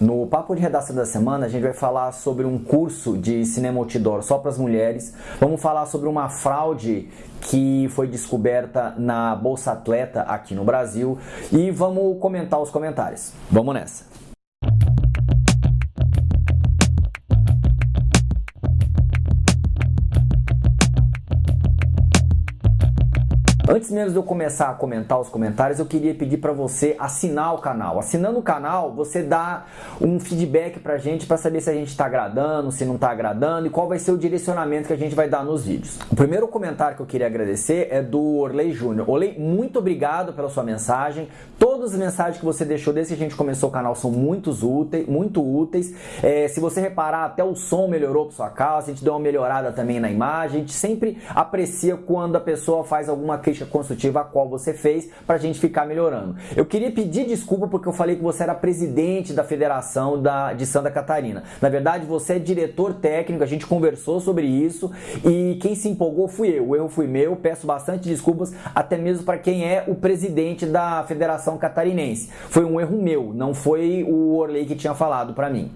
No Papo de Redação da Semana, a gente vai falar sobre um curso de cinema outdoor só para as mulheres. Vamos falar sobre uma fraude que foi descoberta na Bolsa Atleta aqui no Brasil e vamos comentar os comentários. Vamos nessa. Antes mesmo de eu começar a comentar os comentários, eu queria pedir para você assinar o canal. Assinando o canal, você dá um feedback pra gente para saber se a gente está agradando, se não está agradando e qual vai ser o direcionamento que a gente vai dar nos vídeos. O primeiro comentário que eu queria agradecer é do Orley Júnior. Orley, muito obrigado pela sua mensagem. Todas as mensagens que você deixou desde que a gente começou o canal são muito úteis. Muito úteis. É, se você reparar, até o som melhorou para sua casa, a gente deu uma melhorada também na imagem. A gente sempre aprecia quando a pessoa faz alguma crítica crítica construtiva a qual você fez para a gente ficar melhorando. Eu queria pedir desculpa porque eu falei que você era presidente da Federação da, de Santa Catarina. Na verdade, você é diretor técnico, a gente conversou sobre isso e quem se empolgou fui eu. O erro foi meu, peço bastante desculpas até mesmo para quem é o presidente da Federação Catarinense. Foi um erro meu, não foi o Orley que tinha falado para mim.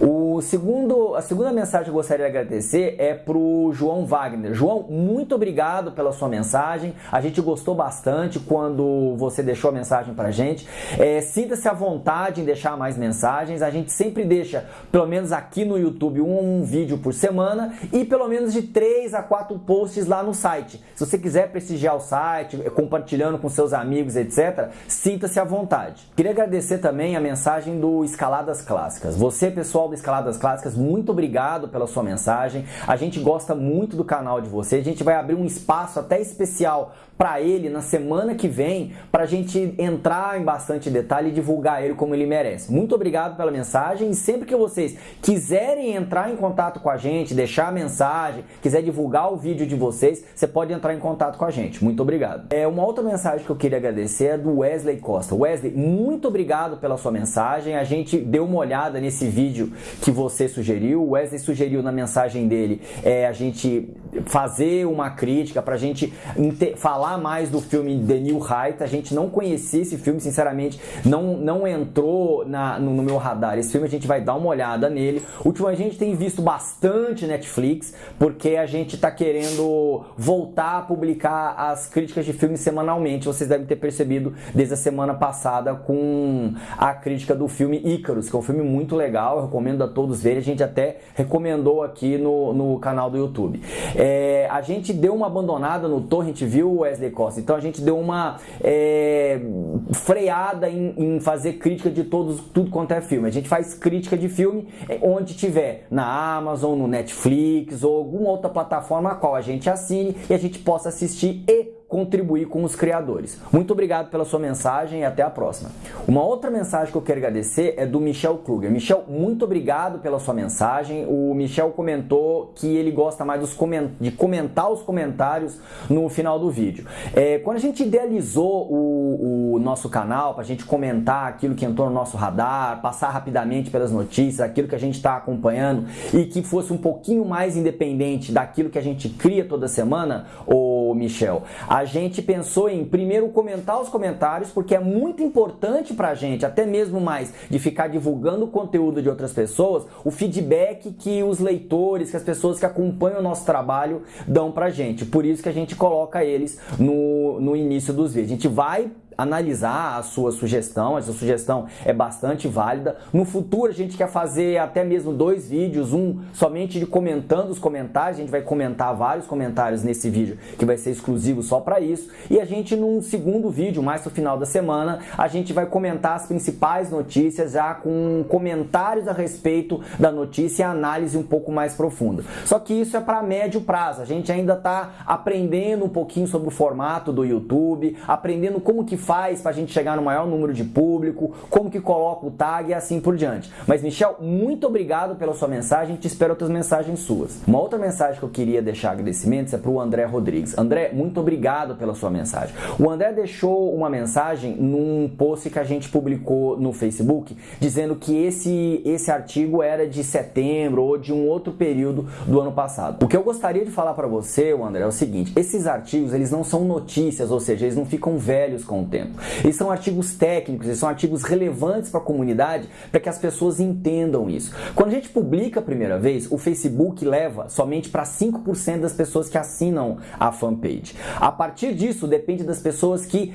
O segundo, a segunda mensagem que eu gostaria de agradecer é para o João Wagner. João, muito obrigado pela sua mensagem. A gente gostou bastante quando você deixou a mensagem para a gente. É, Sinta-se à vontade em deixar mais mensagens. A gente sempre deixa, pelo menos aqui no YouTube, um, um vídeo por semana e pelo menos de 3 a 4 posts lá no site. Se você quiser prestigiar o site, compartilhando com seus amigos, etc., sinta-se à vontade. Queria agradecer também a mensagem do Escaladas Clássicas. Você pessoal do Escaladas Clássicas, muito obrigado pela sua mensagem. A gente gosta muito do canal de você. A gente vai abrir um espaço até especial para ele na semana que vem para a gente entrar em bastante detalhe e divulgar ele como ele merece. Muito obrigado pela mensagem e sempre que vocês quiserem entrar em contato com a gente, deixar a mensagem, quiser divulgar o vídeo de vocês, você pode entrar em contato com a gente. Muito obrigado. É uma outra mensagem que eu queria agradecer é do Wesley Costa. Wesley, muito obrigado pela sua mensagem. A gente deu uma olhada nesse vídeo que você sugeriu. O Wesley sugeriu na mensagem dele é, a gente fazer uma crítica para a gente falar falar mais do filme The New Height. A gente não conhecia esse filme, sinceramente, não, não entrou na, no, no, meu radar. Esse filme a gente vai dar uma olhada nele. Ultimamente a gente tem visto bastante Netflix, porque a gente está querendo voltar a publicar as críticas de filmes semanalmente. Vocês devem ter percebido desde a semana passada com a crítica do filme Icarus, que é um filme muito legal, eu recomendo a todos verem. A gente até recomendou aqui no, no canal do YouTube. É, a gente deu uma abandonada no Torrent View, Wesley Wesley Costa. Então a gente deu uma é, freada em, em, fazer crítica de todos, tudo quanto é filme. A gente faz crítica de filme é, onde tiver na Amazon, no Netflix ou alguma outra plataforma a qual a gente assine e a gente possa assistir e contribuir com os criadores. Muito obrigado pela sua mensagem e até a próxima. Uma outra mensagem que eu quero agradecer é do Michel Kruger. Michel, muito obrigado pela sua mensagem. O Michel comentou que ele gosta mais coment... de comentar os comentários no final do vídeo. É, quando a gente idealizou o, o nosso canal para a gente comentar aquilo que entrou no nosso radar, passar rapidamente pelas notícias, aquilo que a gente está acompanhando e que fosse um pouquinho mais independente daquilo que a gente cria toda semana, Michel, a gente pensou em primeiro comentar os comentários, porque é muito importante para a gente, até mesmo mais de ficar divulgando o conteúdo de outras pessoas, o feedback que os leitores, que as pessoas que acompanham o nosso trabalho dão para a gente. Por isso que a gente coloca eles no, no início dos vídeos. A gente vai analisar a sua sugestão, essa sugestão é bastante válida. No futuro a gente quer fazer até mesmo dois vídeos, um somente de comentando os comentários, a gente vai comentar vários comentários nesse vídeo que vai ser exclusivo só para isso, e a gente num segundo vídeo, mais no final da semana, a gente vai comentar as principais notícias já com comentários a respeito da notícia e análise um pouco mais profunda. Só que isso é para médio prazo, a gente ainda está aprendendo um pouquinho sobre o formato do YouTube, aprendendo como que faz para a gente chegar no maior número de público, como que coloca o tag e assim por diante. Mas Michel, muito obrigado pela sua mensagem, te espero outras mensagens suas. Uma outra mensagem que eu queria deixar agradecimentos é para o André Rodrigues. André, muito obrigado pela sua mensagem. O André deixou uma mensagem num post que a gente publicou no Facebook, dizendo que esse, esse artigo era de setembro ou de um outro período do ano passado. O que eu gostaria de falar para você, André, é o seguinte, esses artigos eles não são notícias, ou seja, eles não ficam velhos com tempo. Eles são artigos técnicos, eles são artigos relevantes para a comunidade para que as pessoas entendam isso. Quando a gente publica a primeira vez, o Facebook leva somente para 5% das pessoas que assinam a fanpage. A partir disso, depende das pessoas que.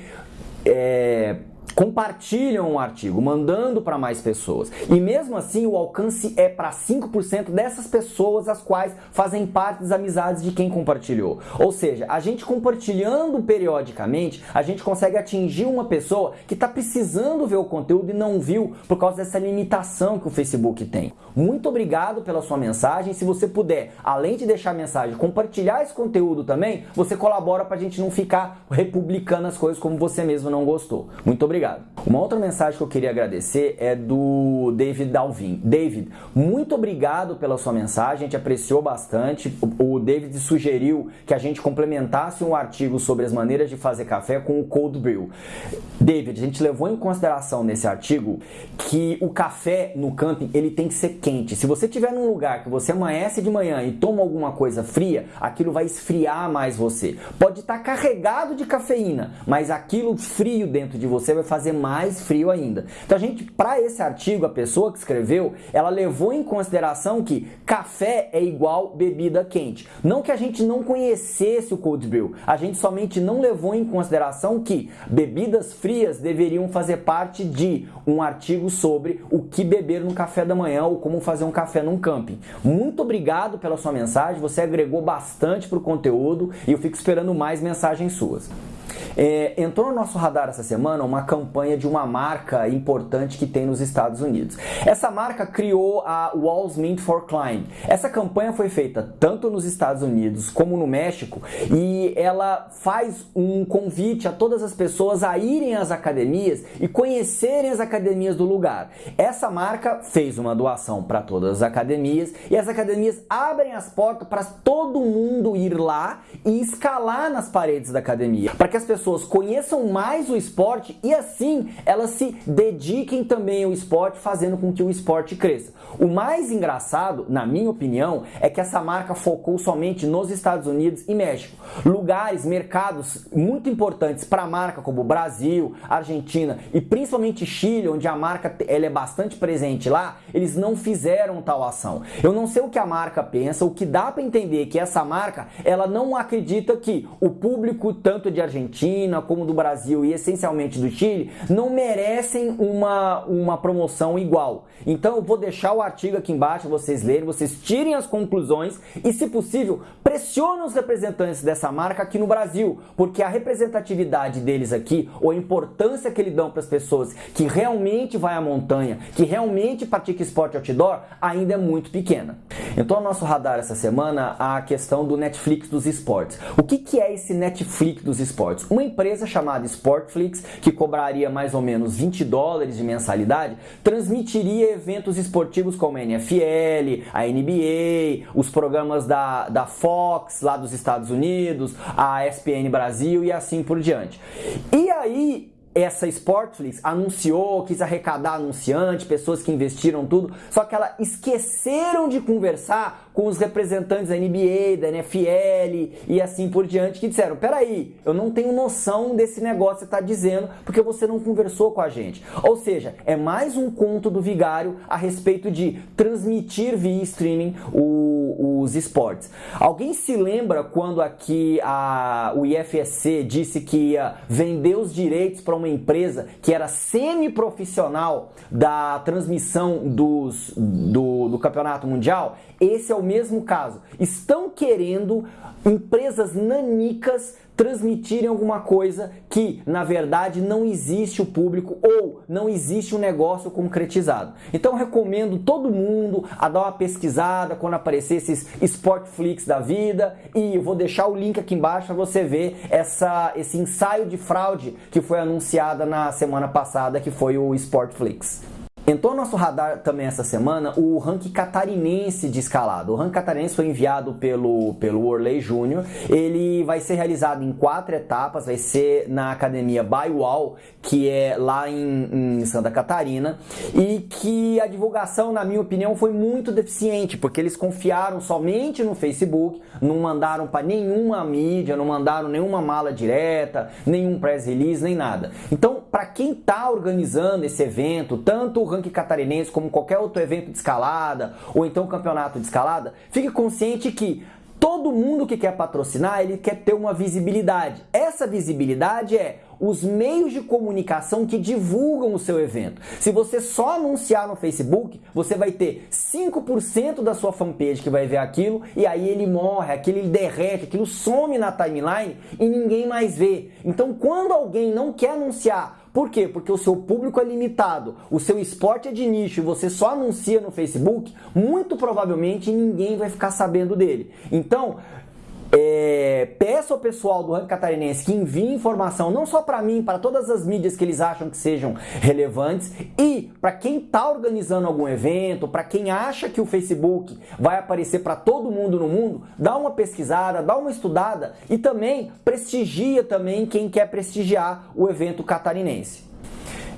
É, compartilham um artigo, mandando para mais pessoas. E mesmo assim, o alcance é para 5% dessas pessoas as quais fazem parte das amizades de quem compartilhou. Ou seja, a gente compartilhando periodicamente, a gente consegue atingir uma pessoa que está precisando ver o conteúdo e não viu por causa dessa limitação que o Facebook tem. Muito obrigado pela sua mensagem. Se você puder, além de deixar a mensagem, compartilhar esse conteúdo também, você colabora para a gente não ficar republicando as coisas como você mesmo não gostou. Muito obrigado obrigado. Uma outra mensagem que eu queria agradecer é do David Dalvin. David, muito obrigado pela sua mensagem, a gente apreciou bastante. O David sugeriu que a gente complementasse um artigo sobre as maneiras de fazer café com o cold brew. David, a gente levou em consideração nesse artigo que o café no camping ele tem que ser quente. Se você estiver num lugar que você amanhece de manhã e toma alguma coisa fria, aquilo vai esfriar mais você. Pode estar carregado de cafeína, mas aquilo frio dentro de você vai fazer mais frio ainda. Então a gente, para esse artigo, a pessoa que escreveu, ela levou em consideração que café é igual bebida quente. Não que a gente não conhecesse o cold brew, a gente somente não levou em consideração que bebidas frias deveriam fazer parte de um artigo sobre o que beber no café da manhã ou como fazer um café num camping. Muito obrigado pela sua mensagem, você agregou bastante para o conteúdo e eu fico esperando mais mensagens suas. É, entrou no nosso radar essa semana uma campanha de uma marca importante que tem nos Estados Unidos. Essa marca criou a Walls Mint for Climb. Essa campanha foi feita tanto nos Estados Unidos como no México e ela faz um convite a todas as pessoas a irem às academias e conhecerem as academias do lugar. Essa marca fez uma doação para todas as academias e as academias abrem as portas para todo mundo ir lá e escalar nas paredes da academia, para que as pessoas pessoas conheçam mais o esporte e assim elas se dediquem também ao esporte, fazendo com que o esporte cresça. O mais engraçado, na minha opinião, é que essa marca focou somente nos Estados Unidos e México. Lugares, mercados muito importantes para a marca, como Brasil, Argentina e principalmente Chile, onde a marca ela é bastante presente lá, eles não fizeram tal ação. Eu não sei o que a marca pensa, o que dá para entender que essa marca ela não acredita que o público tanto de Argentina Argentina, como do Brasil e essencialmente do Chile, não merecem uma, uma promoção igual. Então eu vou deixar o artigo aqui embaixo, vocês lerem, vocês tirem as conclusões e, se possível, pressionem os representantes dessa marca aqui no Brasil, porque a representatividade deles aqui, ou a importância que eles dão para as pessoas que realmente vai à montanha, que realmente pratica esporte outdoor, ainda é muito pequena. Então, no nosso radar essa semana, a questão do Netflix dos esportes. O que, que é esse Netflix dos esportes? Uma empresa chamada Sportflix, que cobraria mais ou menos 20 dólares de mensalidade, transmitiria eventos esportivos como a NFL, a NBA, os programas da, da Fox lá dos Estados Unidos, a ESPN Brasil e assim por diante. E aí essa Sportflix anunciou, quis arrecadar anunciante, pessoas que investiram tudo, só que ela esqueceram de conversar com os representantes da NBA, da NFL e assim por diante, que disseram: peraí, eu não tenho noção desse negócio que você está dizendo porque você não conversou com a gente. Ou seja, é mais um conto do vigário a respeito de transmitir via streaming o, os esportes. Alguém se lembra quando aqui a, o IFSC disse que ia vender os direitos para uma uma empresa que era semi-profissional da transmissão dos, do, do campeonato mundial, esse é o mesmo caso. Estão querendo empresas nanicas transmitirem alguma coisa que, na verdade, não existe o público ou não existe um negócio concretizado. Então, recomendo todo mundo a dar uma pesquisada quando aparecer esses Sportflix da vida e eu vou deixar o link aqui embaixo para você ver essa, esse ensaio de fraude que foi anunciada na semana passada, que foi o Sportflix. Entrou no nosso radar também essa semana o ranking catarinense de escalada. O ranking catarinense foi enviado pelo, pelo Orley Júnior. Ele vai ser realizado em quatro etapas, vai ser na academia Baiwall, que é lá em, em Santa Catarina, e que a divulgação, na minha opinião, foi muito deficiente, porque eles confiaram somente no Facebook, não mandaram para nenhuma mídia, não mandaram nenhuma mala direta, nenhum press release, nem nada. Então, para quem está organizando esse evento, tanto o ranking catarinense como qualquer outro evento de escalada ou então campeonato de escalada, fique consciente que todo mundo que quer patrocinar, ele quer ter uma visibilidade. Essa visibilidade é os meios de comunicação que divulgam o seu evento. Se você só anunciar no Facebook, você vai ter 5% da sua fanpage que vai ver aquilo e aí ele morre, aquilo derrete, aquilo some na timeline e ninguém mais vê. Então, quando alguém não quer anunciar por quê? Porque o seu público é limitado, o seu esporte é de nicho e você só anuncia no Facebook, muito provavelmente ninguém vai ficar sabendo dele. Então, é, peço ao pessoal do ranking catarinense que envie informação não só para mim, para todas as mídias que eles acham que sejam relevantes e para quem está organizando algum evento, para quem acha que o Facebook vai aparecer para todo mundo no mundo, dá uma pesquisada, dá uma estudada e também prestigia também quem quer prestigiar o evento catarinense.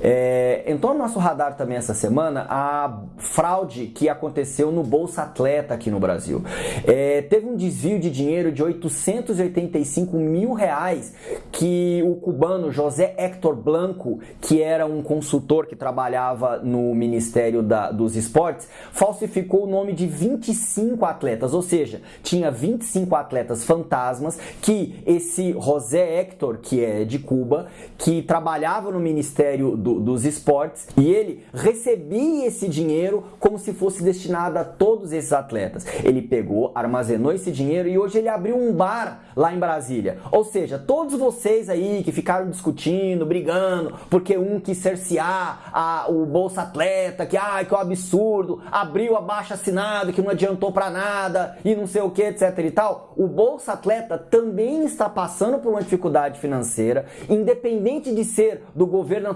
É, entrou no nosso radar também essa semana a fraude que aconteceu no Bolsa Atleta aqui no Brasil. É, teve um desvio de dinheiro de 885 mil reais que o cubano José Héctor Blanco, que era um consultor que trabalhava no Ministério da, dos Esportes, falsificou o nome de 25 atletas, ou seja, tinha 25 atletas fantasmas que esse José Héctor, que é de Cuba, que trabalhava no Ministério do do, dos esportes e ele recebia esse dinheiro como se fosse destinado a todos esses atletas. Ele pegou, armazenou esse dinheiro e hoje ele abriu um bar lá em Brasília. Ou seja, todos vocês aí que ficaram discutindo, brigando, porque um quis cercear a, o Bolsa Atleta, que ai, que é um absurdo, abriu a baixa assinada que não adiantou para nada e não sei o que, etc e tal. O Bolsa Atleta também está passando por uma dificuldade financeira, independente de ser do governo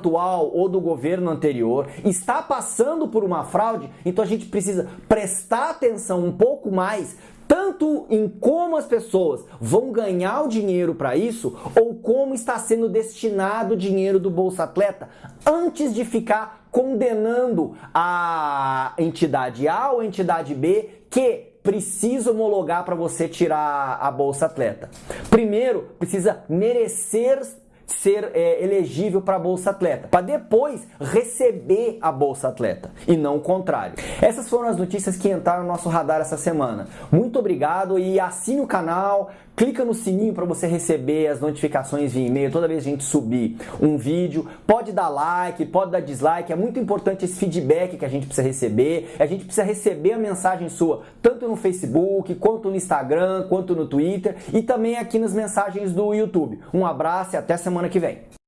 atual ou do governo anterior está passando por uma fraude, então a gente precisa prestar atenção um pouco mais tanto em como as pessoas vão ganhar o dinheiro para isso ou como está sendo destinado o dinheiro do Bolsa Atleta antes de ficar condenando a entidade A ou a entidade B que precisa homologar para você tirar a Bolsa Atleta. Primeiro, precisa merecer ser é, elegível para a Bolsa Atleta, para depois receber a Bolsa Atleta e não o contrário. Essas foram as notícias que entraram no nosso radar essa semana. Muito obrigado e assine o canal, clica no sininho para você receber as notificações via e-mail toda vez que a gente subir um vídeo. Pode dar like, pode dar dislike, é muito importante esse feedback que a gente precisa receber. A gente precisa receber a mensagem sua tanto no Facebook, quanto no Instagram, quanto no Twitter e também aqui nas mensagens do YouTube. Um abraço e até semana que vem.